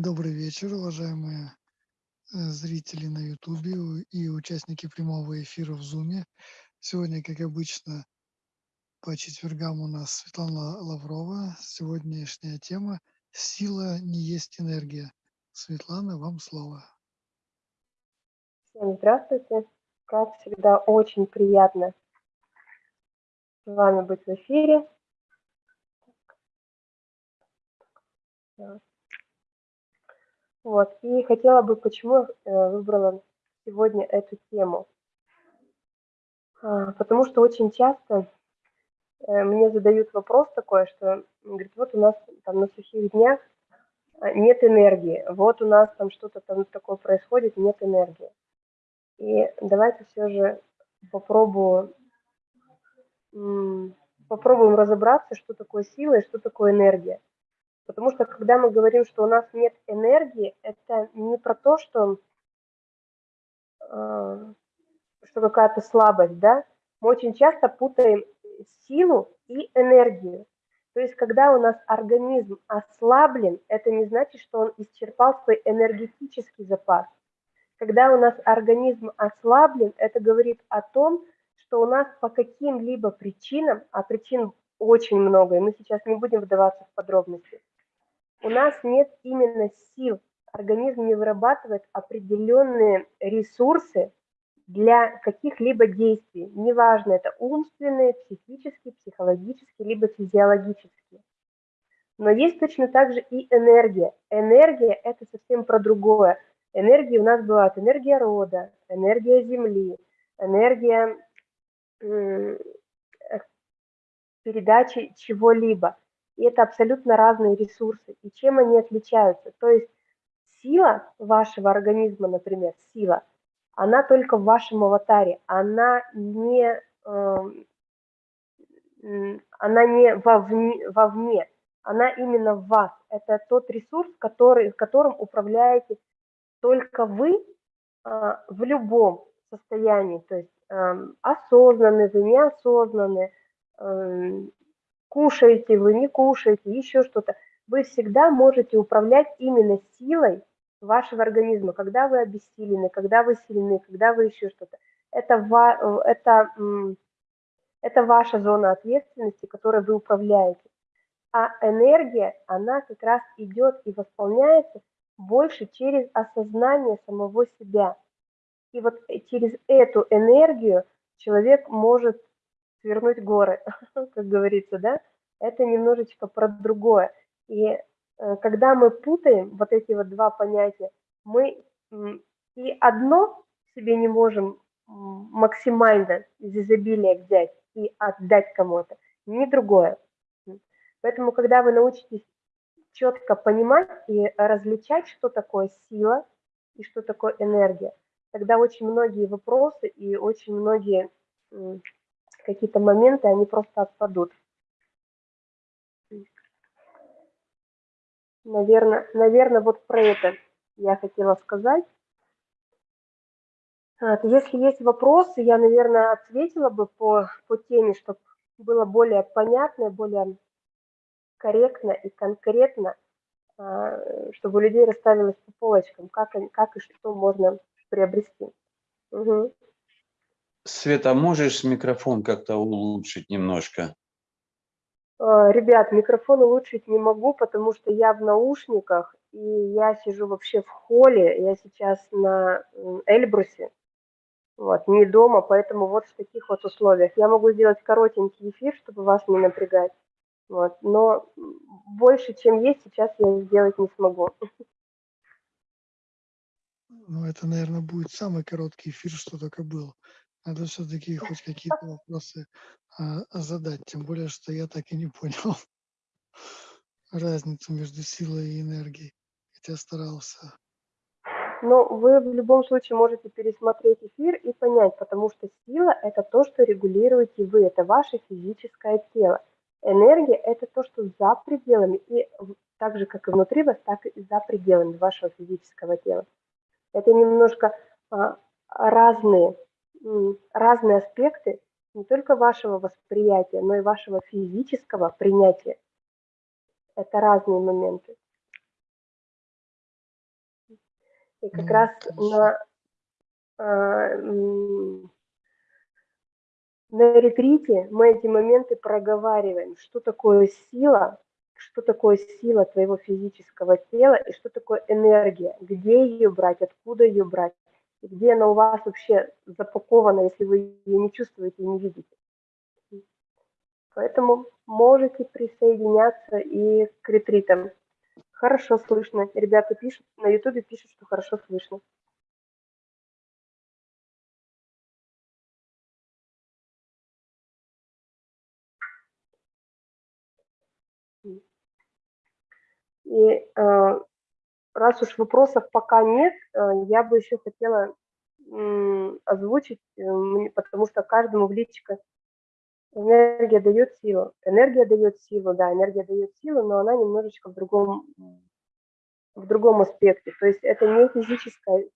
Добрый вечер, уважаемые э, зрители на Ютубе и участники прямого эфира в Зуме. Сегодня, как обычно, по четвергам у нас Светлана Лаврова. Сегодняшняя тема «Сила не есть энергия». Светлана, вам слово. Всем здравствуйте. Как всегда, очень приятно с вами быть в эфире. Вот, и хотела бы, почему э, выбрала сегодня эту тему. А, потому что очень часто э, мне задают вопрос такой, что, говорит, вот у нас там на сухих днях а, нет энергии, вот у нас там что-то там такое происходит, нет энергии. И давайте все же попробую, попробуем разобраться, что такое сила и что такое энергия. Потому что когда мы говорим, что у нас нет энергии, это не про то, что, э, что какая-то слабость, да? Мы очень часто путаем силу и энергию. То есть, когда у нас организм ослаблен, это не значит, что он исчерпал свой энергетический запас. Когда у нас организм ослаблен, это говорит о том, что у нас по каким-либо причинам, а причин очень много, и мы сейчас не будем вдаваться в подробности, у нас нет именно сил, организм не вырабатывает определенные ресурсы для каких-либо действий, неважно, это умственные, психические, психологические, либо физиологические. Но есть точно так же и энергия. Энергия – это совсем про другое. Энергии у нас бывают энергия рода, энергия Земли, энергия э, передачи чего-либо. И это абсолютно разные ресурсы. И чем они отличаются? То есть сила вашего организма, например, сила, она только в вашем аватаре, она не, э, она не вовне, вовне, она именно в вас. Это тот ресурс, который, которым управляете только вы э, в любом состоянии, то есть э, осознанный вы, неосознанный, э, кушаете вы, не кушаете, еще что-то, вы всегда можете управлять именно силой вашего организма, когда вы обессилены, когда вы сильны, когда вы еще что-то. Это, это, это ваша зона ответственности, которой вы управляете. А энергия, она как раз идет и восполняется больше через осознание самого себя. И вот через эту энергию человек может свернуть горы, как говорится, да, это немножечко про другое. И э, когда мы путаем вот эти вот два понятия, мы и одно себе не можем максимально из изобилия взять и отдать кому-то, ни другое. Поэтому, когда вы научитесь четко понимать и различать, что такое сила и что такое энергия, тогда очень многие вопросы и очень многие какие-то моменты, они просто отпадут. Наверное, наверное, вот про это я хотела сказать. Если есть вопросы, я, наверное, ответила бы по, по теме, чтобы было более понятно, более корректно и конкретно, а, чтобы у людей расставилось по полочкам, как, как и что можно приобрести. Угу. Света, можешь микрофон как-то улучшить немножко? А, ребят, микрофон улучшить не могу, потому что я в наушниках, и я сижу вообще в холле, я сейчас на Эльбрусе, вот, не дома, поэтому вот в таких вот условиях. Я могу сделать коротенький эфир, чтобы вас не напрягать, вот, но больше, чем есть, сейчас я сделать не смогу. Ну, это, наверное, будет самый короткий эфир, что только был. Надо все-таки хоть какие-то вопросы а, задать, тем более, что я так и не понял разницу между силой и энергией, хотя старался. Но вы в любом случае можете пересмотреть эфир и понять, потому что сила – это то, что регулируете вы, это ваше физическое тело. Энергия – это то, что за пределами, и так же, как и внутри вас, так и за пределами вашего физического тела. Это немножко а, разные разные аспекты не только вашего восприятия, но и вашего физического принятия. Это разные моменты. И как Ну, раз конечно. на, м, на ретрите мы эти моменты проговариваем, что такое сила, что такое сила твоего физического тела и что такое энергия, где ее брать, откуда ее брать, где она у вас вообще запакована, если вы ее не чувствуете и не видите. Поэтому можете присоединяться и к ретритам. Хорошо слышно. Ребята пишут, на ютубе пишут, что хорошо слышно. И э, раз уж вопросов пока нет, э, я бы еще хотела озвучить, э, потому что каждому в личико энергия дает силу. Энергия дает силу, да, энергия дает силу, но она немножечко в другом, в другом аспекте. То есть это не физическая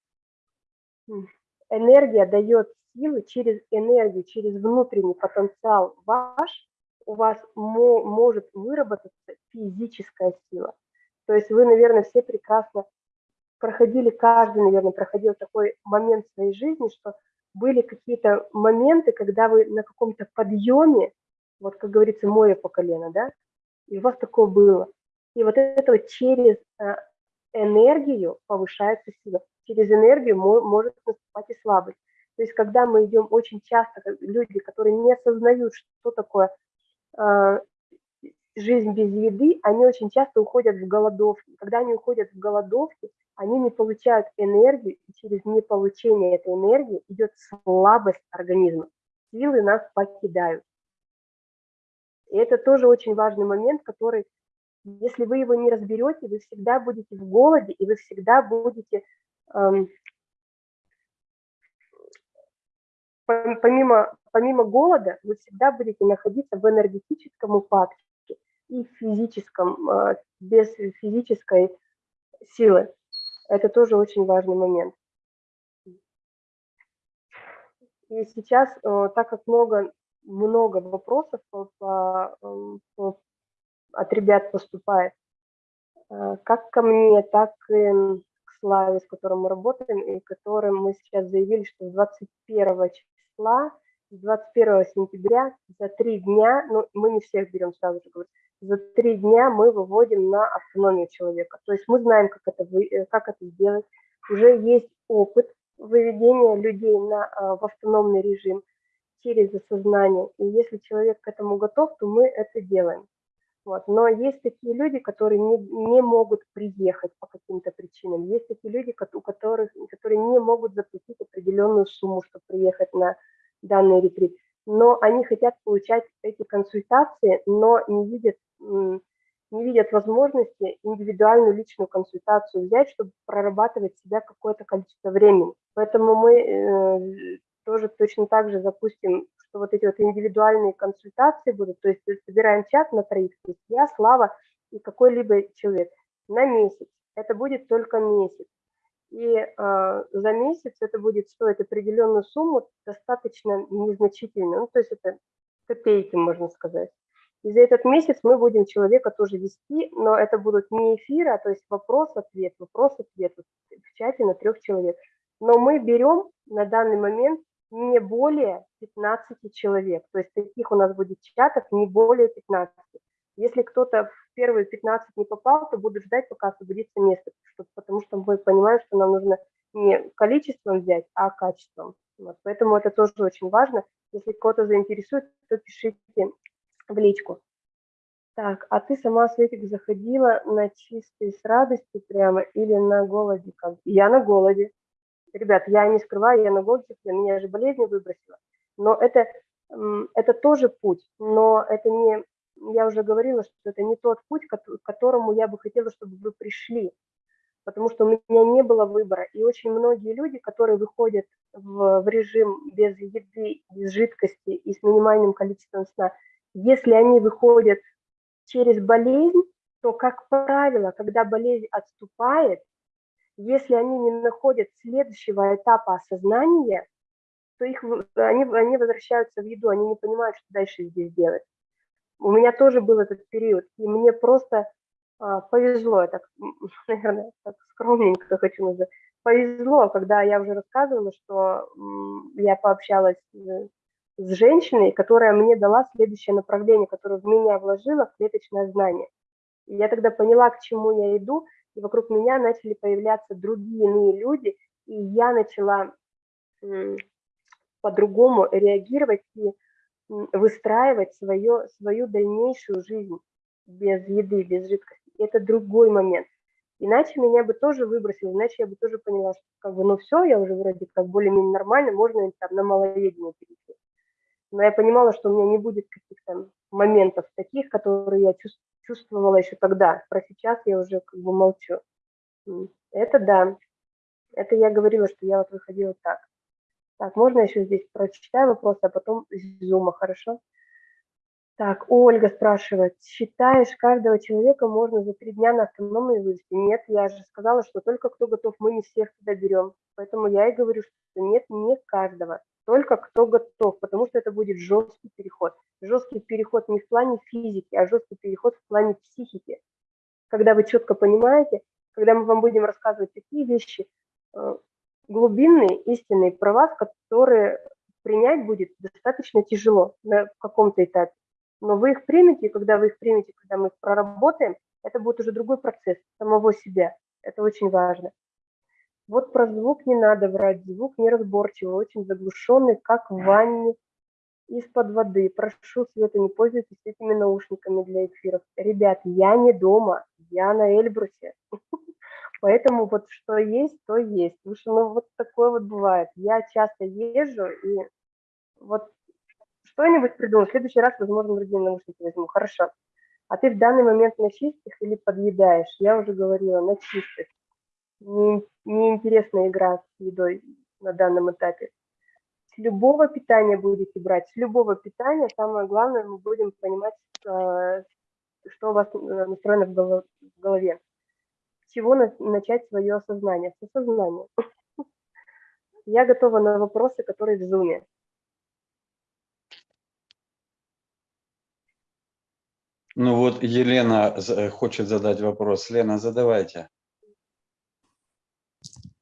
энергия дает силы через энергию, через внутренний потенциал ваш, у вас мо- может выработаться физическая сила. То есть вы, наверное, все прекрасно проходили, каждый, наверное, проходил такой момент в своей жизни, что были какие-то моменты, когда вы на каком-то подъеме, вот как говорится, море по колено, да, и у вас такое было. И вот это вот через э, энергию повышается сила. Через энергию мо- может наступать и слабость. То есть когда мы идем очень часто, люди, которые не осознают, что такое э, жизнь без еды, они очень часто уходят в голодовки. Когда они уходят в голодовки, они не получают энергию, и через неполучение этой энергии идет слабость организма. Силы нас покидают. И это тоже очень важный момент, который, если вы его не разберете, вы всегда будете в голоде, и вы всегда будете, эм, пом- помимо, помимо голода, вы всегда будете находиться в энергетическом упадке и физическом, э, без физической силы. Это тоже очень важный момент. И сейчас, э, так как много, много вопросов по, по, по- от ребят поступает, э, как ко мне, так и к Славе, с которым мы работаем, и которым мы сейчас заявили, что с 21 числа, с 21 сентября за три дня, ну, мы не всех берем сразу же, говорю, за три дня мы выводим на автономию человека. То есть мы знаем, как это, э, как это сделать. Уже есть опыт выведения людей на, а, в автономный режим через осознание. И если человек к этому готов, то мы это делаем. Вот. Но есть такие люди, которые не, не могут приехать по каким-то причинам. Есть такие люди, у которых, которые не могут заплатить определенную сумму, чтобы приехать на данный ретрит. Но они хотят получать эти консультации, но не видят, не видят возможности индивидуальную личную консультацию взять, чтобы прорабатывать себя какое-то количество времени. Поэтому мы э, тоже точно так же запустим, что вот эти вот индивидуальные консультации будут, то есть собираем чат на троих, то есть я, Слава и какой-либо человек на месяц. Это будет только месяц. И э, за месяц это будет стоить определенную сумму, достаточно незначительную, ну, то есть это копейки, можно сказать. И за этот месяц мы будем человека тоже вести, но это будут не эфиры, а то есть вопрос-ответ, вопрос-ответ в чате на трех человек. Но мы берем на данный момент не более 15 человек. То есть таких у нас будет чатов не более 15. Если кто-то в первые 15 не попал, то буду ждать, пока освободится место, потому что мы понимаем, что нам нужно не количеством взять, а качеством. Вот, поэтому это тоже очень важно. Если кого-то заинтересует, то пишите в личку. Так, а ты сама, Светик, заходила на чистый с радостью прямо или на голоде? Я на голоде. Ребят, я не скрываю, я на голоде, меня же болезнь выбросила. Но это, это тоже путь, но это не, я уже говорила, что это не тот путь, к которому я бы хотела, чтобы вы пришли, потому что у меня не было выбора. И очень многие люди, которые выходят в, в режим без еды, без жидкости и с минимальным количеством сна, если они выходят через болезнь, то, как правило, когда болезнь отступает, если они не находят следующего этапа осознания, то их, они, они возвращаются в еду, они не понимают, что дальше здесь делать. У меня тоже был этот период, и мне просто а, повезло, я так, наверное, так скромненько хочу назвать, повезло, когда я уже рассказывала, что я пообщалась с женщиной, которая мне дала следующее направление, которое в меня вложила в клеточное знание. И я тогда поняла, к чему я иду, и вокруг меня начали появляться другие иные люди, и я начала по-другому реагировать и выстраивать свое, свою дальнейшую жизнь без еды, без жидкости. Это другой момент. Иначе меня бы тоже выбросило, иначе я бы тоже поняла, что как бы, ну все, я уже вроде как более-менее нормально, можно там на малоедение перейти. Но я понимала, что у меня не будет каких-то моментов таких, которые я чувствовала еще тогда. Про сейчас я уже как бы молчу. Это да. Это я говорила, что я вот выходила так. Так, можно еще здесь прочитаю вопрос, а потом из зума, хорошо? Так, Ольга спрашивает, считаешь, каждого человека можно за три дня на автономной вывести? Нет, я же сказала, что только кто готов, мы не всех туда берем. Поэтому я и говорю, что нет, не каждого, только кто готов, потому что это будет жесткий переход. Жесткий переход не в плане физики, а жесткий переход в плане психики. Когда вы четко понимаете, когда мы вам будем рассказывать такие вещи, э, глубинные, истинные про вас, которые принять будет достаточно тяжело на каком-то этапе. Но вы их примете, и когда вы их примете, когда мы их проработаем, это будет уже другой процесс самого себя. Это очень важно. Вот про звук не надо врать. Звук неразборчивый, очень заглушенный, как в ванне из-под воды. Прошу, Света, не пользуйтесь этими наушниками для эфиров. Ребят, я не дома, я на Эльбрусе. Поэтому вот что есть, то есть. Потому что ну, вот такое вот бывает. Я часто езжу, и вот что-нибудь придумаю. В следующий раз, возможно, другие наушники возьму. Хорошо. А ты в данный момент на чистых или подъедаешь? Я уже говорила, на чистых. Не, неинтересная игра с едой на данном этапе. С любого питания будете брать, с любого питания, самое главное, мы будем понимать, э, что у вас э, настроено в голове. С чего начать свое осознание? С осознания. Я готова на вопросы, которые в зуме. Ну вот Елена э, хочет задать вопрос. Лена, задавайте.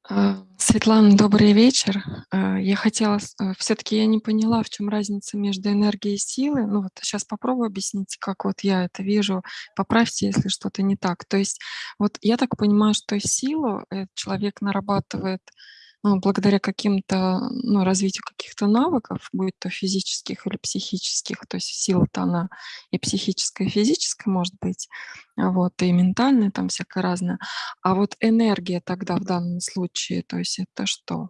А, Светлана, добрый вечер. А, я хотела, э, все-таки я не поняла, в чем разница между энергией и силой. Ну вот сейчас попробую объяснить, как вот я это вижу. Поправьте, если что-то не так. То есть вот я так понимаю, что силу человек нарабатывает благодаря каким-то, ну, развитию каких-то навыков, будь то физических или психических, то есть сила-то она и психическая, и физическая может быть, а вот, и ментальная там всякая разная. А вот энергия тогда в данном случае, то есть это что?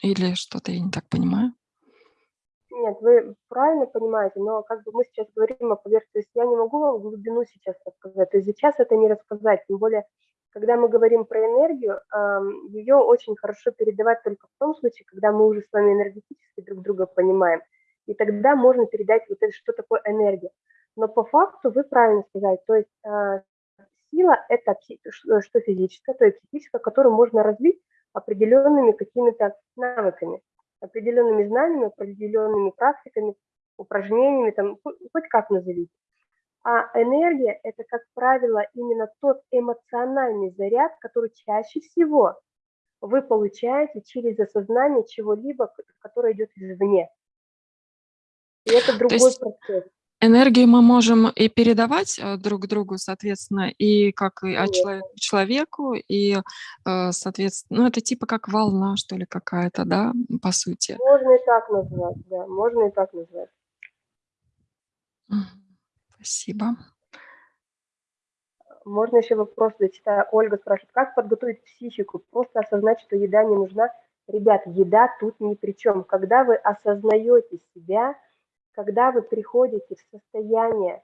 Или что-то я не так понимаю? Нет, вы правильно понимаете, но как бы мы сейчас говорим о поверхности, я не могу вам глубину сейчас рассказать, то есть сейчас это не рассказать, тем более когда мы говорим про энергию, ее очень хорошо передавать только в том случае, когда мы уже с вами энергетически друг друга понимаем. И тогда можно передать вот это, что такое энергия. Но по факту вы правильно сказали, то есть а, сила – это что физическое, то есть психическое, которое можно развить определенными какими-то навыками, определенными знаниями, определенными практиками, упражнениями, там, хоть как назовите. А энергия – это, как правило, именно тот эмоциональный заряд, который чаще всего вы получаете через осознание чего-либо, которое идет извне. И это другой есть процесс. Энергию мы можем и передавать э, друг другу, соответственно, и как и от человека к человеку, и, э, соответственно, ну, это типа как волна, что ли, какая-то, да, по сути. Можно и так назвать, да, можно и так назвать. Спасибо. Можно еще вопрос зачитаю. Ольга спрашивает, как подготовить психику? Просто осознать, что еда не нужна. Ребят, еда тут ни при чем. Когда вы осознаете себя, когда вы приходите в состояние,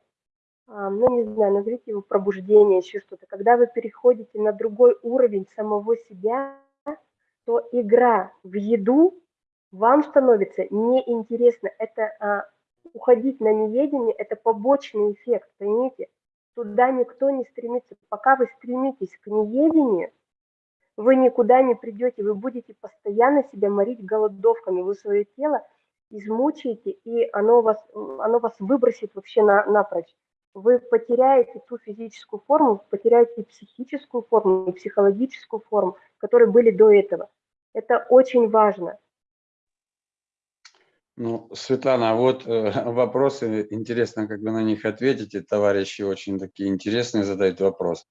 ну, не знаю, назовите его пробуждение, еще что-то, когда вы переходите на другой уровень самого себя, то игра в еду вам становится неинтересна. Это а, уходить на неведение – это побочный эффект, поймите? Туда никто не стремится. Пока вы стремитесь к неведению, вы никуда не придете, вы будете постоянно себя морить голодовками, вы свое тело измучаете, и оно вас, оно вас выбросит вообще на, напрочь. вы потеряете ту физическую форму, потеряете психическую форму и психологическую форму, которые были до этого. Это очень важно. Ну, Светлана, а вот э, вопросы, интересно, как вы на них ответите, товарищи очень такие интересные задают вопрос.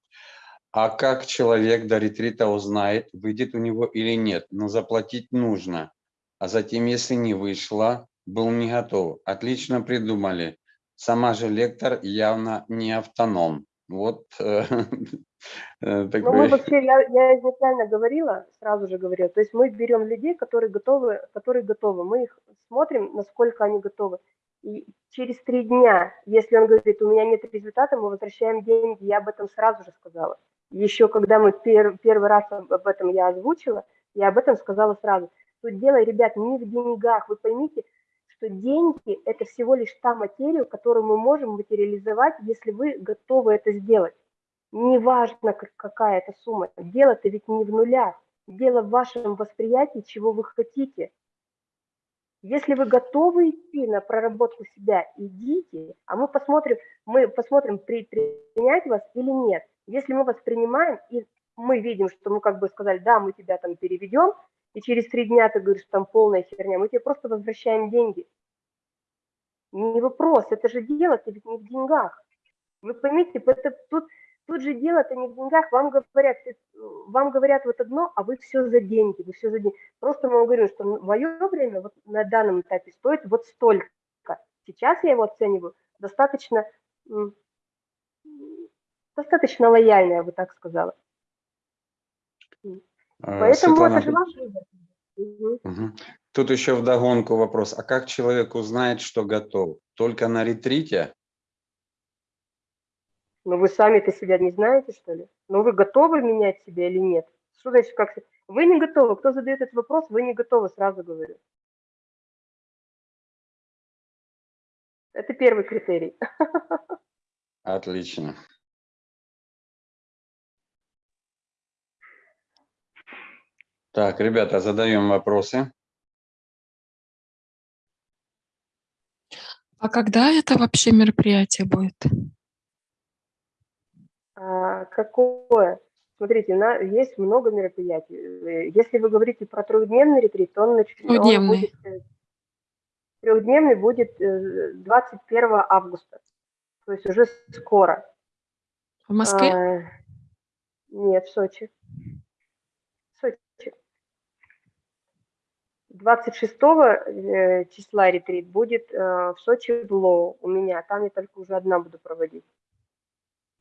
А как человек до ретрита узнает, выйдет у него или нет? Но заплатить нужно. А затем, если не вышло, был не готов. Отлично придумали. Сама же лектор явно не автоном. Вот э, Ну, мы вообще, я, я изначально говорила, сразу же говорила, то есть мы берем людей, которые готовы, которые готовы, мы их смотрим, насколько они готовы. И через три дня, если он говорит, у меня нет результата, мы возвращаем деньги, я об этом сразу же сказала. Еще когда мы пер, первый раз об этом я озвучила, я об этом сказала сразу. Тут дело, ребят, не в деньгах. Вы поймите, что деньги – это всего лишь та материя, которую мы можем материализовать, если вы готовы это сделать. Неважно, как- какая это сумма. Дело-то ведь не в нулях. Дело в вашем восприятии, чего вы хотите. Если вы готовы идти на проработку себя, идите, а мы посмотрим, мы посмотрим, при- принять вас или нет. Если мы вас принимаем, и мы видим, что мы как бы сказали, да, мы тебя там переведем, и через три дня ты говоришь, там полная херня, мы тебе просто возвращаем деньги. Не вопрос, это же дело-то ведь не в деньгах. Вы поймите, это, тут, тут же дело-то не в деньгах, вам говорят, вам говорят вот одно, а вы все за деньги, вы все за деньги. Просто мы вам говорим, что мое время вот на данном этапе стоит вот столько. Сейчас я его оцениваю достаточно, достаточно лояльно, я бы так сказала. Э, Поэтому Светлана, это же ваш выбор. Тут еще вдогонку вопрос. А как человек узнает, что готов? Только на ретрите? Но вы сами-то себя не знаете, что ли? Но вы готовы менять себя или нет? Что значит, как... Вы не готовы. Кто задает этот вопрос, вы не готовы, сразу говорю. Это первый критерий. Отлично. Так, ребята, задаем вопросы. А когда это вообще мероприятие будет? А, какое? Смотрите, на, есть много мероприятий. Э, Если вы говорите про трехдневный ретрит, он, нач- он Трехдневный. будет... э, Трехдневный будет э, 21 августа. То есть уже скоро. В Москве? А, нет, в Сочи. В Сочи. 26 э, числа ретрит будет э, в Сочи в Лоу у меня. Там я только уже одна буду проводить.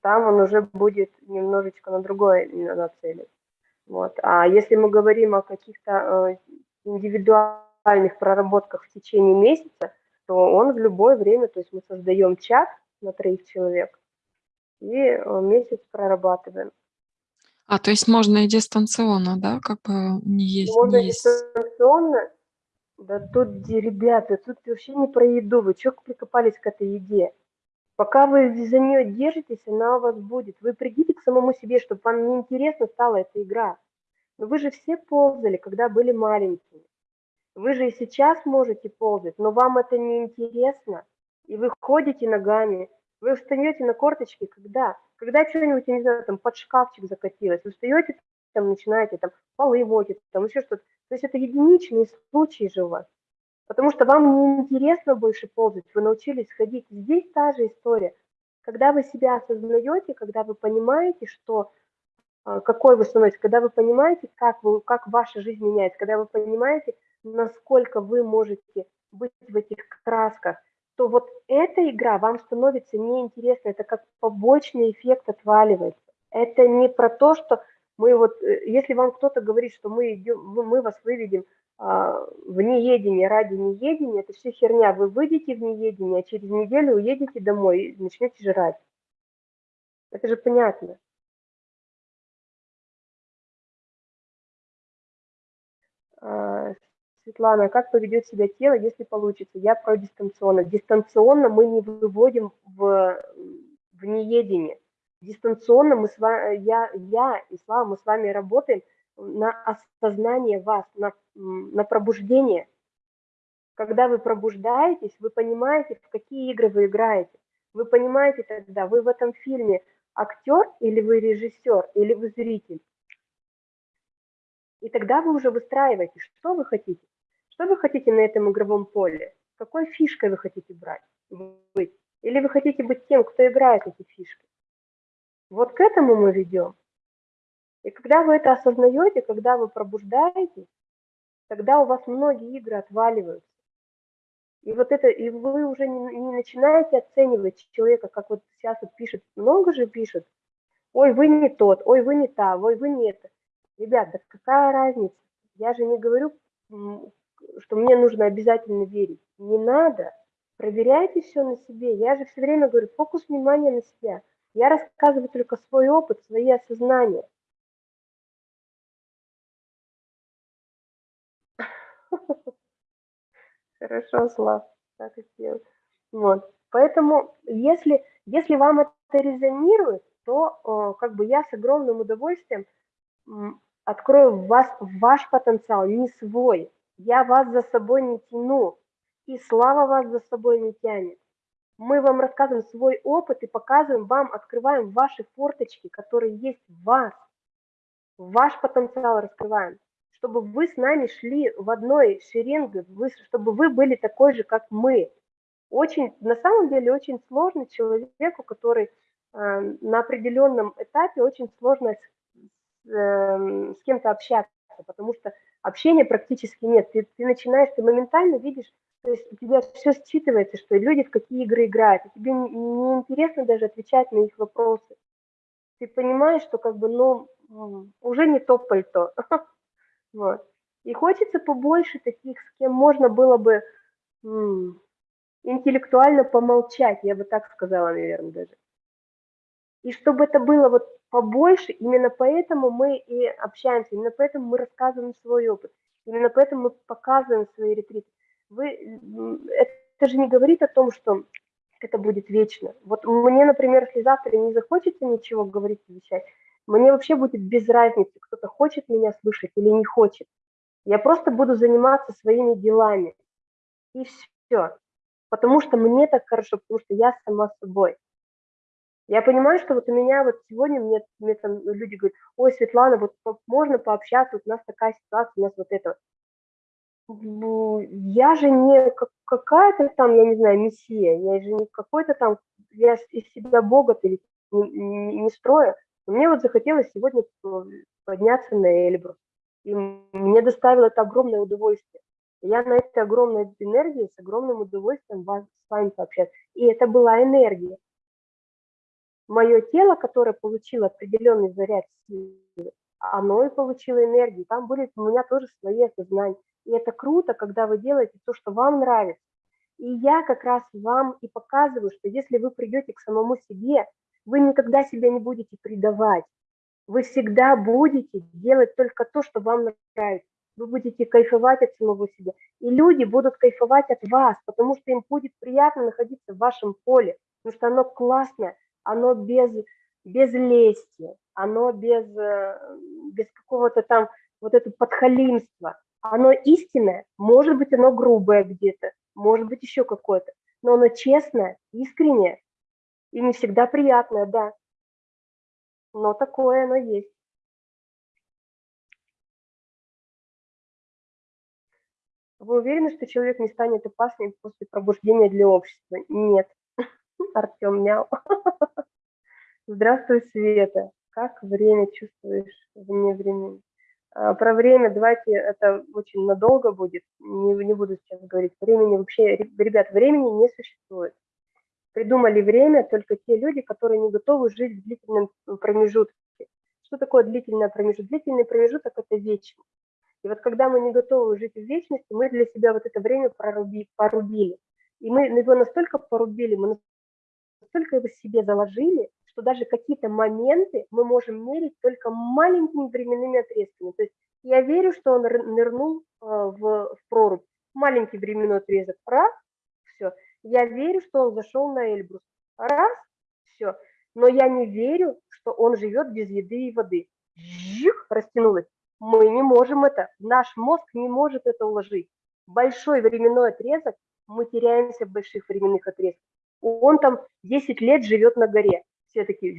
Там он уже будет немножечко на другое на- нацелен. Вот. А если мы говорим о каких-то э, индивидуальных проработках в течение месяца, то он в любое время, то есть мы создаем чат на троих человек и э, месяц прорабатываем. А, то есть можно и дистанционно, да, как бы не есть, Можно не есть. дистанционно. Да тут, ребята, тут вообще не про еду. Вы что прикопались к этой еде? Пока вы за нее держитесь, она у вас будет. Вы придите к самому себе, чтобы вам неинтересно стала эта игра. Но вы же все ползали, когда были маленькими. Вы же и сейчас можете ползать, но вам это не интересно. И вы ходите ногами, вы встаете на корточки, когда? Когда что-нибудь, не знаю, там под шкафчик закатилось, вы встаете, там начинаете там полы мочить, там еще что-то. То есть это единичные случаи же у вас. Потому что вам не интересно больше ползать, вы научились ходить. Здесь та же история. Когда вы себя осознаете, когда вы понимаете, что а, какой вы становитесь, когда вы понимаете, как, вы, как ваша жизнь меняется, когда вы понимаете, насколько вы можете быть в этих красках, то вот эта игра вам становится неинтересна, это как побочный эффект отваливается. Это не про то, что мы вот, э, если вам кто-то говорит, что мы, идем, мы вас выведем в неедение ради неедения, это все херня. Вы выйдете в неедение, а через неделю уедете домой и начнете жрать. Это же понятно. А, Светлана, как поведет себя тело, если получится? Я про дистанционно. Дистанционно мы не выводим в, в неедение. Дистанционно мы с вами, я, я и Слава, мы с вами работаем на осознание вас, на, на пробуждение. Когда вы пробуждаетесь, вы понимаете, в какие игры вы играете. Вы понимаете тогда, вы в этом фильме актер или вы режиссер, или вы зритель. И тогда вы уже выстраиваете, что вы хотите. Что вы хотите на этом игровом поле? Какой фишкой вы хотите брать, быть? Или вы хотите быть тем, кто играет эти фишки? Вот к этому мы ведем. И когда вы это осознаете, когда вы пробуждаетесь, тогда у вас многие игры отваливаются. И вот это, и вы уже не, не начинаете оценивать человека, как вот сейчас вот пишет, много же пишет, ой, вы не тот, ой, вы не та, ой, вы не это. Ребят, да какая разница? Я же не говорю, что мне нужно обязательно верить. Не надо. Проверяйте все на себе. Я же все время говорю, фокус внимания на себя. Я рассказываю только свой опыт, свои осознания. Хорошо, Слав, так и сделаю. Вот. Поэтому, если, если вам это резонирует, то э, как бы я с огромным удовольствием открою в вас ваш потенциал, не свой. Я вас за собой не тяну, и Слава вас за собой не тянет. Мы вам рассказываем свой опыт и показываем вам, открываем ваши форточки, которые есть в вас. Ваш потенциал раскрываем чтобы вы с нами шли в одной шеренге, чтобы вы были такой же, как мы. Очень, на самом деле, очень сложно человеку, который э, на определенном этапе, очень сложно с, э, с кем-то общаться, потому что общения практически нет. Ты, ты начинаешь, ты моментально видишь, то есть у тебя все считывается, что люди в какие игры играют, и тебе не, не интересно даже отвечать на их вопросы. Ты понимаешь, что как бы, ну, уже не то пальто. Вот. И хочется побольше таких, с кем можно было бы м, интеллектуально помолчать, я бы так сказала, наверное, даже. И чтобы это было вот побольше, именно поэтому мы и общаемся, именно поэтому мы рассказываем свой опыт, именно поэтому мы показываем свои ретриты. Вы, это же не говорит о том, что это будет вечно. Вот мне, например, если завтра не захочется ничего говорить, вещать, мне вообще будет без разницы, кто-то хочет меня слышать или не хочет. Я просто буду заниматься своими делами. И все. Потому что мне так хорошо, потому что я сама собой. Я понимаю, что вот у меня вот сегодня мне, мне там люди говорят, ой, Светлана, вот можно пообщаться, вот у нас такая ситуация, у нас вот это. Ну, я же не какая-то там, я не знаю, мессия, я же не какой-то там, я из себя Бога не, не, не строю. Мне вот захотелось сегодня подняться на Эльбрус. И мне доставило это огромное удовольствие. Я на этой огромной энергии с огромным удовольствием вас, с вами пообщаться. И это была энергия. Мое тело, которое получило определенный заряд силы, оно и получило энергию. Там были у меня тоже свои осознания. И это круто, когда вы делаете то, что вам нравится. И я как раз вам и показываю, что если вы придете к самому себе, вы никогда себя не будете предавать. Вы всегда будете делать только то, что вам нравится. Вы будете кайфовать от самого себя. И люди будут кайфовать от вас, потому что им будет приятно находиться в вашем поле, потому что оно классное, оно без, без лести, оно без, э, без какого-то там вот это подхалимства. Оно истинное, может быть, оно грубое где-то, может быть, еще какое-то, но оно честное, искреннее, и не всегда приятное, да. Но такое оно есть. Вы уверены, что человек не станет опасным после пробуждения для общества? Нет. Артем мяу. Здравствуй, Света. Как время чувствуешь вне времени? А, про время давайте, это очень надолго будет, не, не буду сейчас говорить. Времени вообще, ребят, времени не существует придумали время только те люди, которые не готовы жить в длительном промежутке. Что такое длительный промежуток? Длительный промежуток – это вечность. И вот когда мы не готовы жить в вечности, мы для себя вот это время проруби, порубили. И мы его настолько порубили, мы настолько его себе заложили, что даже какие-то моменты мы можем мерить только маленькими временными отрезками. То есть я верю, что он нырнул э, в, в прорубь. Маленький временной отрезок, раз, все – я верю, что он зашел на Эльбрус. Раз, все. Но я не верю, что он живет без еды и воды. Жих, растянулось. Мы не можем это, наш мозг не может это уложить. Большой временной отрезок, мы теряемся в больших временных отрезках. Он там 10 лет живет на горе. Все такие,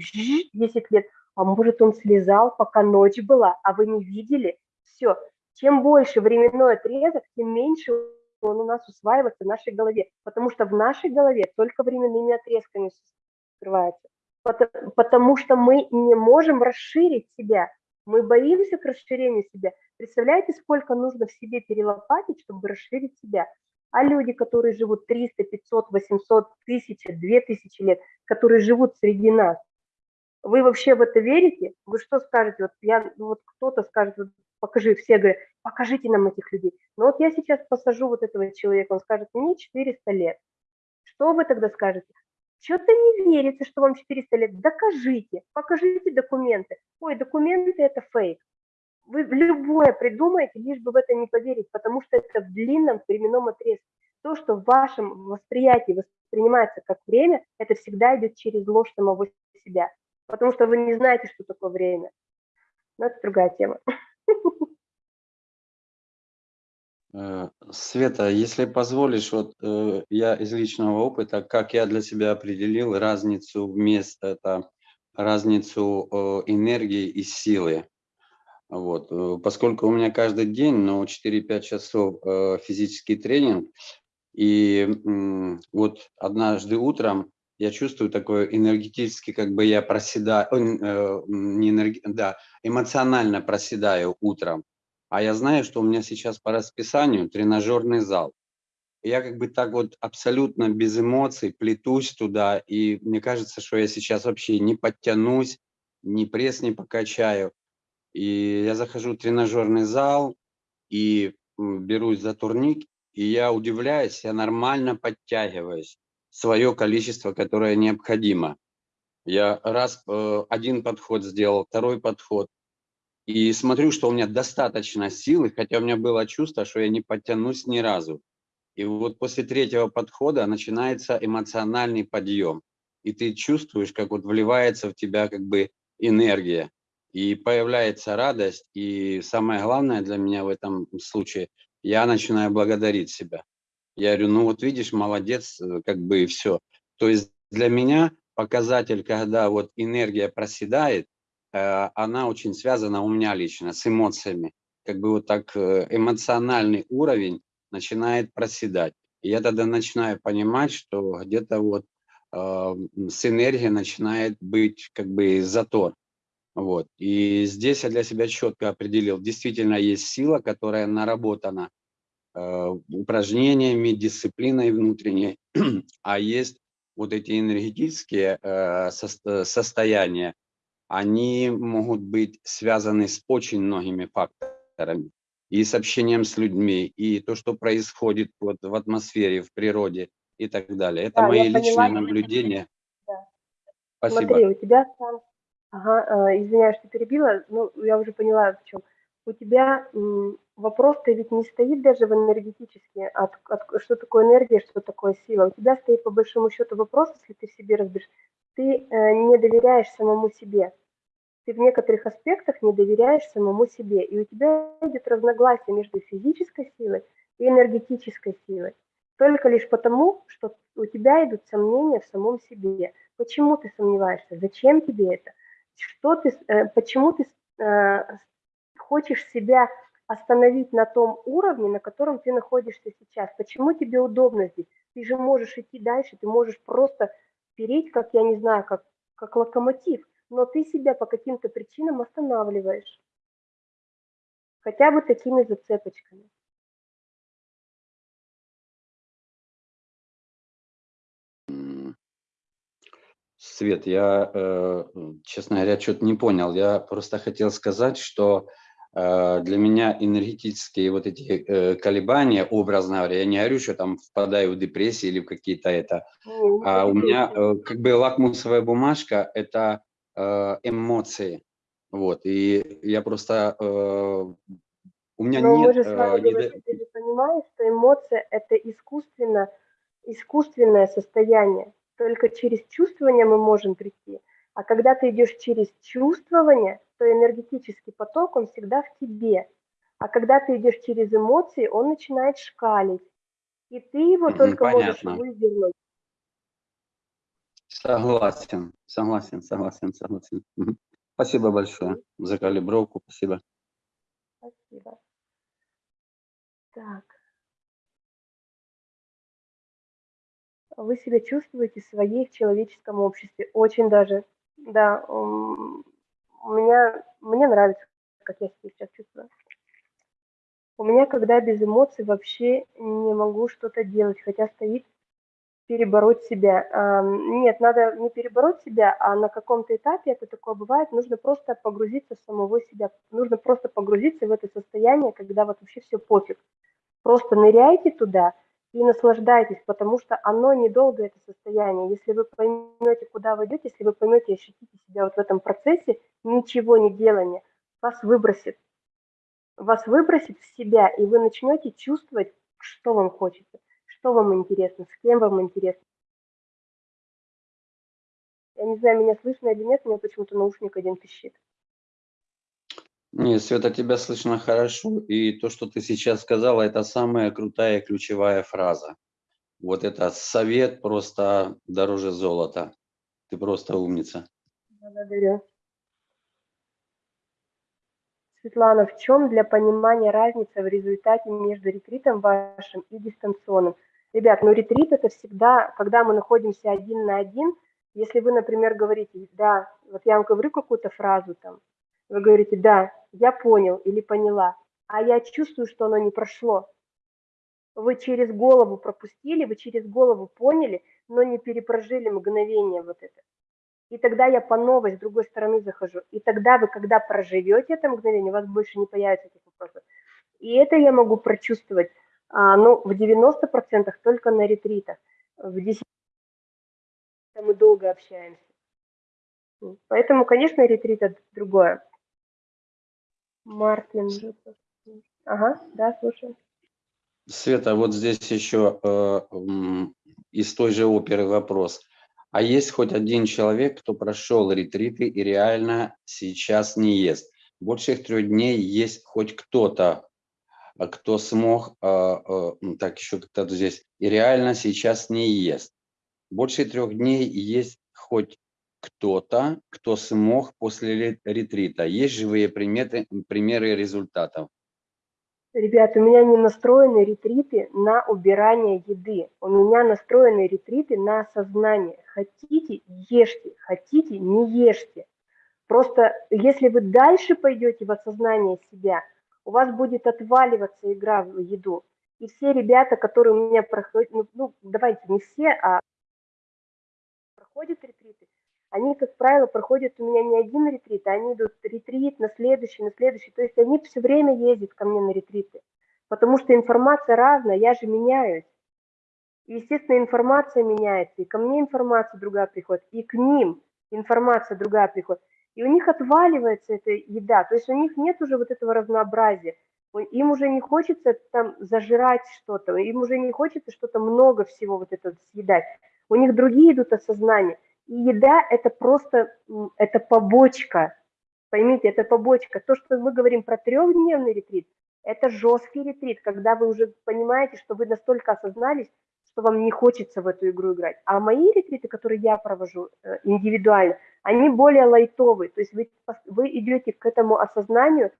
10 лет. А может, он слезал, пока ночь была, а вы не видели? Все. Чем больше временной отрезок, тем меньше он у нас усваивается в нашей голове. Потому что в нашей голове только временными отрезками скрывается. Потому, потому что мы не можем расширить себя. Мы боимся к расширению себя. Представляете, сколько нужно в себе перелопатить, чтобы расширить себя? А люди, которые живут 300, 500, 800, 1000, 2000 лет, которые живут среди нас, вы вообще в это верите? Вы что скажете? Вот я, ну вот кто-то скажет, вот покажи, все говорят, покажите нам этих людей. Но вот я сейчас посажу вот этого человека, он скажет, мне 400 лет. Что вы тогда скажете? Что-то не верится, что вам 400 лет. Докажите, покажите документы. Ой, документы – это фейк. Вы любое придумаете, лишь бы в это не поверить, потому что это в длинном временном отрезке. То, что в вашем восприятии воспринимается как время, это всегда идет через ложь самого себя. Потому что вы не знаете, что такое время. Но это другая тема. Э, Света, если позволишь, вот э, я из личного опыта, как я для себя определил разницу вместо это разницу э, энергии и силы. Вот, поскольку у меня каждый день, ну, 4-5 часов физический тренинг, и вот однажды утром я чувствую такое энергетически, как бы я проседаю, э, не энерги, да, эмоционально проседаю утром. А я знаю, что у меня сейчас по расписанию тренажерный зал. Я как бы так вот абсолютно без эмоций плетусь туда, и мне кажется, что я сейчас вообще не подтянусь, ни пресс не покачаю. И я захожу в тренажерный зал и берусь за турник, и я удивляюсь, я нормально подтягиваюсь свое количество, которое необходимо. Я раз э, один подход сделал, второй подход, и смотрю, что у меня достаточно силы, хотя у меня было чувство, что я не подтянусь ни разу. И вот после третьего подхода начинается эмоциональный подъем. И ты чувствуешь, как вот вливается в тебя как бы энергия. И появляется радость. И самое главное для меня в этом случае, я начинаю благодарить себя. Я говорю, ну вот видишь, молодец, э, как бы и все. То есть для меня показатель, когда вот энергия проседает, э, она очень связана у меня лично с эмоциями. Как бы вот так э, эмоциональный уровень начинает проседать. И я тогда начинаю понимать, что где-то вот с энергией начинает быть как бы затор. Вот. И здесь я для себя четко определил, действительно есть сила, которая наработана упражнениями, дисциплиной внутренней, а есть вот эти энергетические э, состояния, они могут быть связаны с очень многими факторами. И с общением с людьми, и то, что происходит вот в атмосфере, в природе и так далее. Это да, мои личные поняла. наблюдения. Да. Спасибо. Смотри, у тебя там... Ага, э, извиняюсь, что перебила, но я уже поняла, в чем. У тебя вопрос-то ведь не стоит даже в энергетически, от, от, что такое энергия, что такое сила. У тебя стоит по большому счету вопрос, если ты в себе разберешь, ты э, не доверяешь самому себе. Ты в некоторых аспектах не доверяешь самому себе. И у тебя идет разногласие между физической силой и энергетической силой. Только лишь потому, что у тебя идут сомнения в самом себе. Почему ты сомневаешься? Зачем тебе это? Что ты, э, почему ты э, хочешь себя остановить на том уровне, на котором ты находишься сейчас. Почему тебе удобно здесь? Ты же можешь идти дальше, ты можешь просто переть, как я не знаю, как, как локомотив, но ты себя по каким-то причинам останавливаешь. Хотя бы такими зацепочками. Свет, я, э, честно говоря, что-то не понял. Я просто хотел сказать, что для меня энергетические вот эти э, колебания, образно говоря, я не говорю, что там впадаю в депрессию или в какие-то это, а у меня э, как бы лакмусовая бумажка – это эмоции, вот, и я просто, у меня Но нет… мы же с вами говорим, ты же понимаешь, что эмоция – это искусственно, искусственное состояние, только через чувствование мы можем прийти, а когда ты идешь через чувствование – что энергетический поток, он всегда в тебе. А когда ты идешь через эмоции, он начинает шкалить. И ты его только Понятно. можешь выдернуть. Согласен, согласен, согласен, согласен. Спасибо большое за калибровку, спасибо. Спасибо. Так. Вы себя чувствуете своей в человеческом обществе? Очень даже. Да, у меня, мне нравится, как я себя сейчас чувствую. У меня, когда без эмоций, вообще не могу что-то делать, хотя стоит перебороть себя. Нет, надо не перебороть себя, а на каком-то этапе это такое бывает, нужно просто погрузиться в самого себя, нужно просто погрузиться в это состояние, когда вот вообще все пофиг. Просто ныряйте туда и наслаждайтесь, потому что оно недолго, это состояние. Если вы поймете, куда вы идете, если вы поймете ощутите себя вот в этом процессе, ничего не делания, вас выбросит. Вас выбросит в себя, и вы начнете чувствовать, что вам хочется, что вам интересно, с кем вам интересно. Я не знаю, меня слышно или нет, у меня почему-то наушник один пищит. Нет, Света, тебя слышно хорошо, и то, что ты сейчас сказала, это самая крутая ключевая фраза. Вот это совет просто дороже золота. Ты просто умница. Благодарю. Светлана, в чем для понимания разница в результате между ретритом вашим и дистанционным? Ребят, ну ретрит это всегда, когда мы находимся один на один, если вы, например, говорите, да, вот я вам говорю какую-то фразу там, вы говорите, да, я понял или поняла, а я чувствую, что оно не прошло. Вы через голову пропустили, вы через голову поняли, но не перепрожили мгновение вот это. И тогда я по новой с другой стороны захожу. И тогда вы, когда проживете это мгновение, у вас больше не появится этих вопросов. И это я могу прочувствовать, а, ну, в 90% только на ретритах. В 10% мы долго общаемся. Поэтому, конечно, ретрит это другое. Мартин. Ага, да, слушаю. Света, вот здесь еще э, из той же оперы вопрос. А есть хоть один человек, кто прошел ретриты и реально сейчас не ест? Больше трех дней есть хоть кто-то, а кто смог, э, э, так еще кто-то здесь, и реально сейчас не ест. Больше трех дней есть хоть кто-то, кто смог после ре- ретрита. Есть живые приметы, примеры результатов. Ребят, у меня не настроены ретриты на убирание еды. У меня настроены ретриты на осознание. Хотите – ешьте, хотите – не ешьте. Просто если вы дальше пойдете в осознание себя, у вас будет отваливаться игра в еду. И все ребята, которые у меня проходят, ну, ну давайте не все, а проходят ретриты, они, как правило, проходят у меня не один ретрит, а они идут ретрит на следующий, на следующий. То есть они все время ездят ко мне на ретриты, потому что информация разная, я же меняюсь. И, естественно, информация меняется, и ко мне информация другая приходит, и к ним информация другая приходит. И у них отваливается эта еда, то есть у них нет уже вот этого разнообразия. Им уже не хочется там зажирать что-то, им уже не хочется что-то много всего вот это съедать. У них другие идут осознания. И еда – это просто, это побочка, поймите, это побочка. То, что мы говорим про трехдневный ретрит, это жесткий ретрит, когда вы уже понимаете, что вы настолько осознались, что вам не хочется в эту игру играть. А мои ретриты, которые я провожу э, индивидуально, они более лайтовые. То есть вы, вы идете к этому осознанию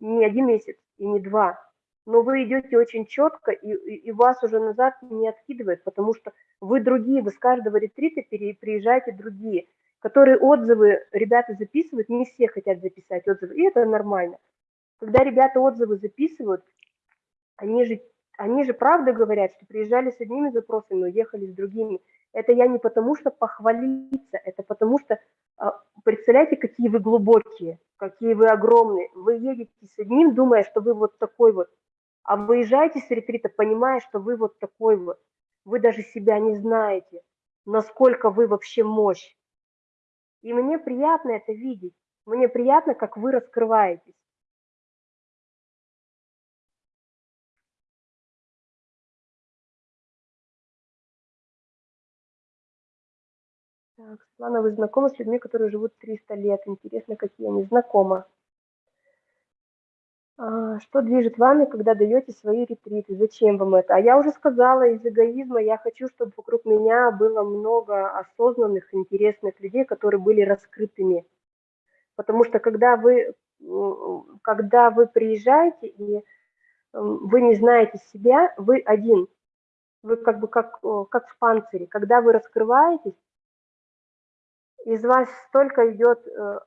не один месяц и не два, но вы идете очень четко, и, и, вас уже назад не откидывает, потому что вы другие, вы с каждого ретрита приезжаете другие, которые отзывы ребята записывают, не все хотят записать отзывы, и это нормально. Когда ребята отзывы записывают, они же, они же правда говорят, что приезжали с одними запросами, но уехали с другими. Это я не потому, что похвалиться, это потому что, а, представляете, какие вы глубокие, какие вы огромные. Вы едете с одним, думая, что вы вот такой вот, а выезжаете с ретрита, понимая, что вы вот такой вот. Вы даже себя не знаете, насколько вы вообще мощь. И мне приятно это видеть. Мне приятно, как вы раскрываетесь. Так, Светлана, вы знакомы с людьми, которые живут 300 лет? Интересно, какие они? Знакомы. А, Что движет вами, когда даете свои ретриты? Зачем вам это? А я уже сказала, из эгоизма я хочу, чтобы вокруг меня было много осознанных, интересных людей, которые были раскрытыми. Потому что когда вы, когда вы приезжаете и вы не знаете себя, вы один. Вы как бы как, как в панцире. Когда вы раскрываетесь, из вас столько идет, э,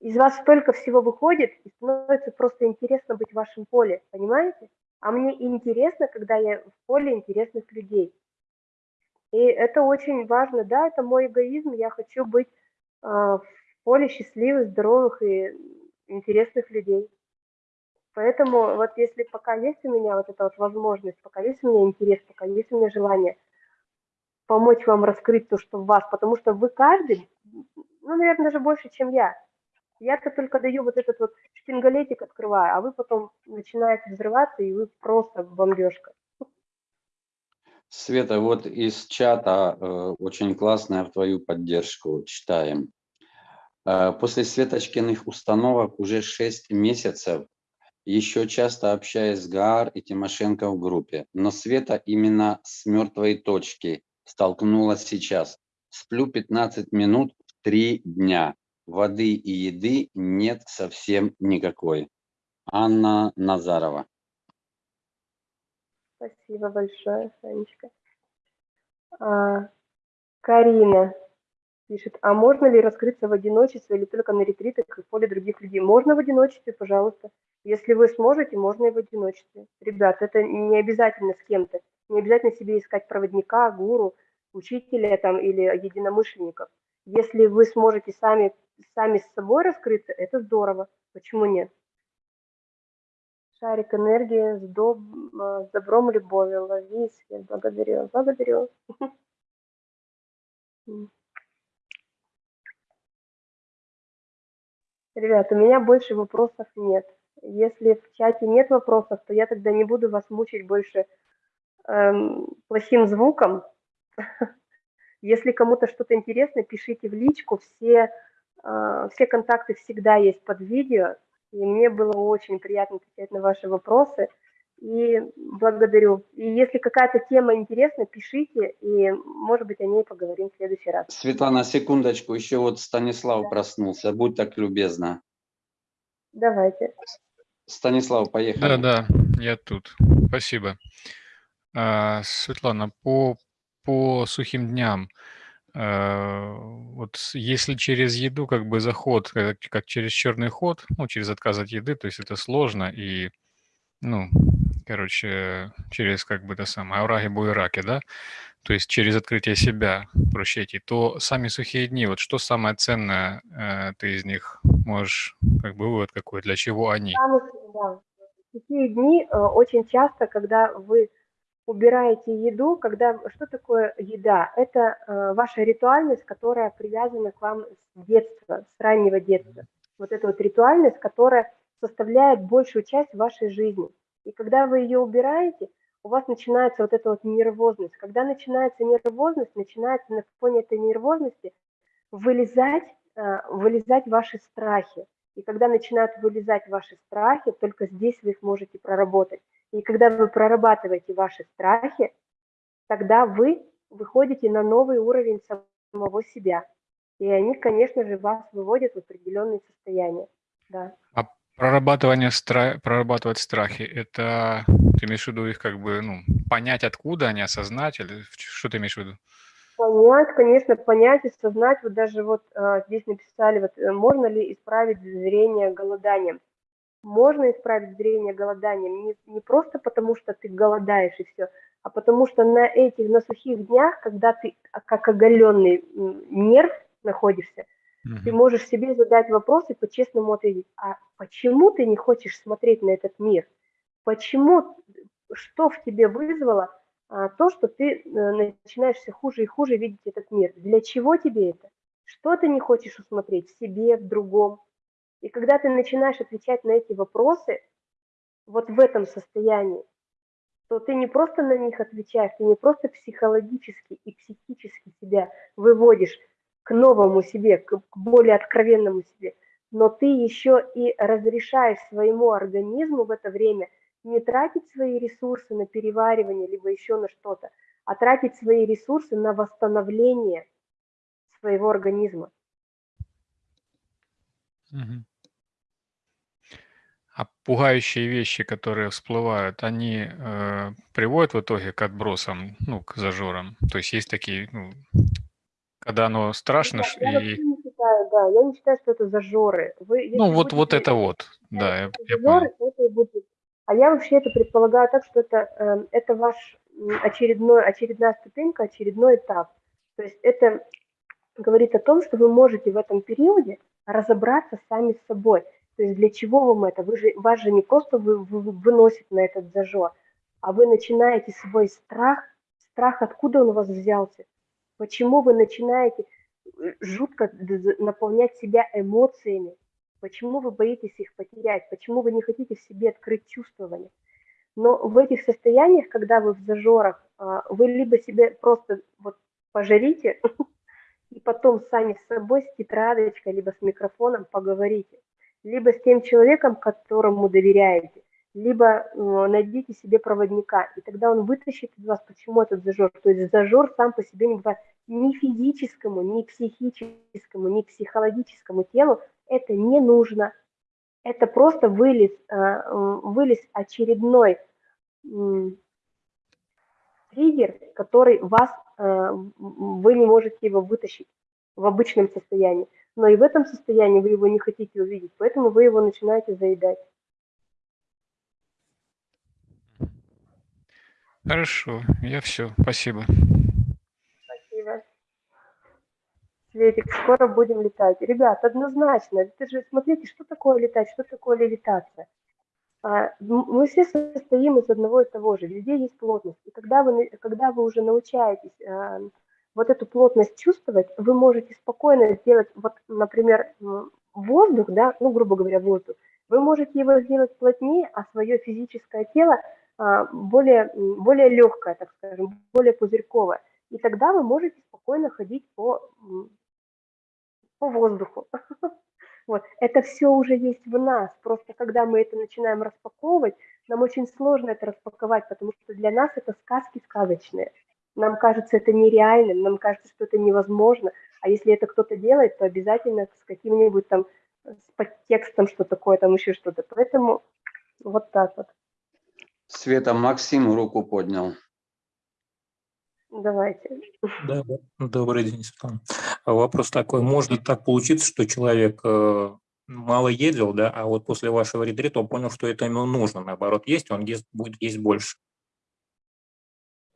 из вас столько всего выходит, и становится просто интересно быть в вашем поле, понимаете? А мне интересно, когда я в поле интересных людей. И это очень важно, да, это мой эгоизм, я хочу быть э, в поле счастливых, здоровых и интересных людей. Поэтому вот если пока есть у меня вот эта вот возможность, пока есть у меня интерес, пока есть у меня желание помочь вам раскрыть то, что в вас, потому что вы каждый, ну, наверное, даже больше, чем я. Я-то только даю вот этот вот шпингалетик открываю, а вы потом начинаете взрываться, и вы просто бомбежка. Света, вот из чата э, очень классная в твою поддержку читаем. Э, после Светочкиных установок уже 6 месяцев еще часто общаюсь с Гаар и Тимошенко в группе, но Света именно с мертвой точки столкнулась сейчас. Сплю 15 минут в 3 дня. Воды и еды нет совсем никакой. Анна Назарова. Спасибо большое, Санечка. А, Карина пишет, а можно ли раскрыться в одиночестве или только на ретритах в поле других людей? Можно в одиночестве, пожалуйста. Если вы сможете, можно и в одиночестве. Ребят, это не обязательно с кем-то. Не обязательно себе искать проводника, гуру, учителя там или единомышленников. Если вы сможете сами, сами с собой раскрыться, это здорово. Почему нет? Шарик энергии с, доб... а, с добром любовью. Лови свет. Благодарю. Благодарю. Ребят, у меня больше вопросов нет. Если в чате нет вопросов, то я тогда не буду вас мучить больше эм, плохим звуком. Если кому-то что-то интересно, пишите в личку. Все, все контакты всегда есть под видео. И мне было очень приятно отвечать на ваши вопросы. И благодарю. И если какая-то тема интересна, пишите, и, может быть, о ней поговорим в следующий раз. Светлана, секундочку, еще вот Станислав проснулся, будь так любезна. Давайте. Станислав, поехали. Да, да, я тут. Спасибо. А, Светлана, по, по сухим дням, а, вот с- если через еду как бы заход, как, как через черный ход, ну, через отказ от еды, то есть это сложно и, ну, короче, через как бы это самое, аураги буераки, да, то есть через открытие себя проще идти, то сами сухие дни, вот что самое ценное э, ты из них можешь, как бы вывод какой, для чего они? Да. Такие дни э, очень часто, когда вы убираете еду, когда что такое еда? Это э, ваша ритуальность, которая привязана к вам с детства, с раннего детства. Вот эта вот ритуальность, которая составляет большую часть вашей жизни. И когда вы ее убираете, у вас начинается вот эта вот нервозность. Когда начинается нервозность, начинается на фоне этой нервозности вылезать, э, вылезать ваши страхи. И когда начинают вылезать ваши страхи, только здесь вы их можете проработать. И когда вы прорабатываете ваши страхи, тогда вы выходите на новый уровень самого себя. И они, конечно же, вас выводят в определенные состояния. Да. А прорабатывание стра... прорабатывать страхи, это ты имеешь в виду их как бы, ну, понять, откуда они, осознать, или что ты имеешь в виду? Понять, конечно, понять, осознать. Вот даже вот а, здесь написали, вот э, можно ли исправить зрение голоданием. Можно исправить зрение голоданием не, не просто потому, что ты голодаешь и все, а потому что на этих, на сухих днях, когда ты а, как оголенный нерв находишься, ты Мгм. можешь себе задать вопрос и по-честному ответить, а почему ты не хочешь смотреть на этот мир? Почему, что в тебе вызвало а, то, что ты э, начинаешь все хуже и хуже видеть этот мир? Для чего тебе это? Что ты не хочешь усмотреть в себе, в другом? И когда ты начинаешь отвечать на эти вопросы вот в этом состоянии, то ты не просто на них отвечаешь, ты не просто психологически и психически себя выводишь к новому себе, к более откровенному себе. но ты еще и разрешаешь своему организму в это время не тратить свои ресурсы на переваривание, либо еще на что-то, а тратить свои ресурсы на восстановление своего организма. Мгм. А пугающие вещи, которые всплывают, они э, приводят в итоге к отбросам, ну, к зажорам. То есть есть такие, ну, когда оно страшно, ш- Я вообще и не считаю, да, я не считаю, что это зажоры. Вы, ну вот вот будете это вот, да, я, я зажоры, понял. это и будет. А я вообще это предполагаю так, что это, эм, это ваш очередной, очередная ступенька, очередной этап. То есть это говорит о том, что вы можете в этом периоде разобраться сами с собой. То есть для чего вам это? Вы же, вас же не просто вы, вы, выносит на этот зажор, а вы начинаете свой страх, страх, откуда он у вас взялся? Почему вы начинаете э, жутко наполнять себя эмоциями? Почему вы боитесь их потерять? Почему вы не хотите в себе открыть чувствование? Но в этих состояниях, когда вы в зажорах, а, вы либо себе просто вот пожарите, и потом сами с собой с тетрадочкой, либо с микрофоном поговорите, либо с тем человеком, которому доверяете, либо э, найдите себе проводника, и тогда он вытащит из вас, почему этот зажор. То есть зажор сам по себе не бывает ни физическому, ни психическому, ни психологическому телу это не нужно. Это просто вылез, э, м, вылез очередной триггер, который вас, э, вы не можете его вытащить в обычном состоянии. Но и в этом состоянии вы его не хотите увидеть, поэтому вы его начинаете заедать. Хорошо, я все, спасибо. Спасибо. Светик, скоро будем летать. Ребят, однозначно, это же, смотрите, что такое летать, что такое левитация. А, Мы все состоим из одного и того же, везде есть плотность. И когда вы, когда вы уже научаетесь а, вот эту плотность чувствовать, вы можете спокойно сделать, вот, например, воздух, да, ну, грубо говоря, воздух, вы можете его сделать плотнее, а свое физическое тело а, более, более легкое, так скажем, более пузырьковое. И тогда вы можете спокойно ходить по, по воздуху. Вот. Это все уже есть в нас. Просто когда мы это начинаем распаковывать, нам очень сложно это распаковать, потому что для нас это сказки сказочные. Нам кажется это нереальным, нам кажется, что это невозможно. А если это кто-то делает, то обязательно с каким-нибудь там э, с подтекстом, что такое, там еще что-то. Поэтому вот так вот. Света, Максим руку поднял. Давайте. Да. Добрый день, Светлана. А Вопрос такой, может так получиться, что человек э, мало ездил, да, а вот после вашего ретрита он понял, что это ему нужно, наоборот, есть, он ест, будет есть больше.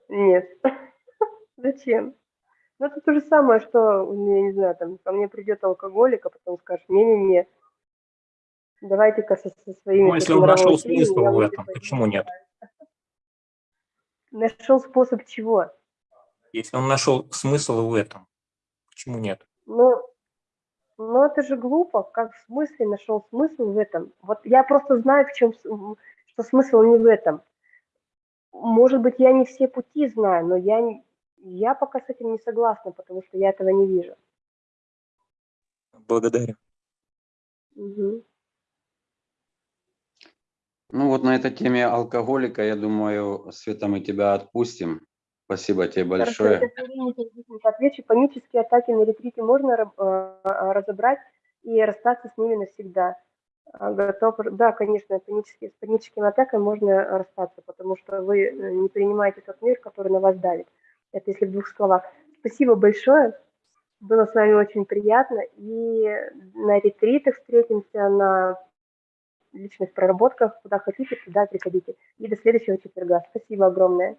Нет. Зачем? Ну, это то же самое, что, ну, я не знаю, там, ко мне придет алкоголик, а потом скажет, не-не-не, давайте-ка со, со своими... Ну, если он нашел смысл в этом, почему нет? Нашел способ чего? Если он нашел смысл в этом, почему нет? Ну, ну, это же глупо, как в смысле нашел смысл в этом? Вот я просто знаю, в чем, что смысл не в этом. Может быть, я не все пути знаю, но я, я пока с этим не согласна, потому что я этого не вижу. Благодарю. Мгм. Ну вот на этой теме алкоголика, я думаю, Света, мы тебя отпустим. Спасибо тебе Хорошо, большое. быстренько отвечу. Панические атаки на ретрите можно э, разобрать и расстаться с ними навсегда. А, Готов, да, конечно, панические, с паническими атаками можно расстаться, потому что вы э, не принимаете тот мир, который на вас давит. Это если в двух словах. Спасибо большое. Было с вами очень приятно. И на ретритах встретимся, на личных проработках, куда хотите, туда приходите. И до следующего четверга. Спасибо огромное.